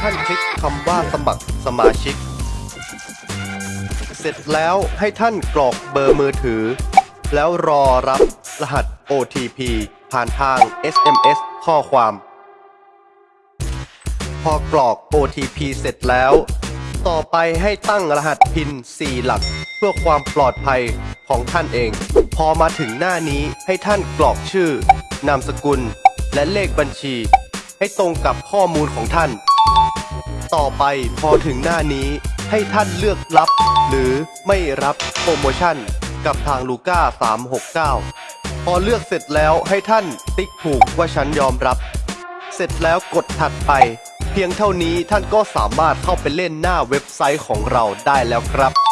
ท่านคลิกคำว่าสมัครสมาชิก เสร็จแล้วให้ท่านกรอกเบอร์มือถือ แล้วรอรับรหัส OTP ผ่านทาง SMS ข้อความ พอกรอก OTP เสร็จแล้ว ต่อไปให้ตั้งรหัสพิน 4 หลัก เพื่อความปลอดภัยของท่านเอง พอมาถึงหน้านี้ให้ท่านกรอกชื่อ นามสกุล และเลขบัญชี ให้ตรงกับข้อมูลของท่าน ต่อไปพอถึงหน้านี้ให้ท่านเลือกรับ หรือไม่รับโปรโมชั่น กับทางลูก้า369 พอเลือกเสร็จแล้วให้ท่านติ๊กถูกว่าฉันยอมรับ เสร็จแล้วกดถัดไป เพียงเท่านี้ท่านก็สามารถเข้าไปเล่นหน้าเว็บไซต์ของเราได้แล้วครับ